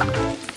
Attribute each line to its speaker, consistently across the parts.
Speaker 1: Thank you.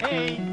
Speaker 2: Hey.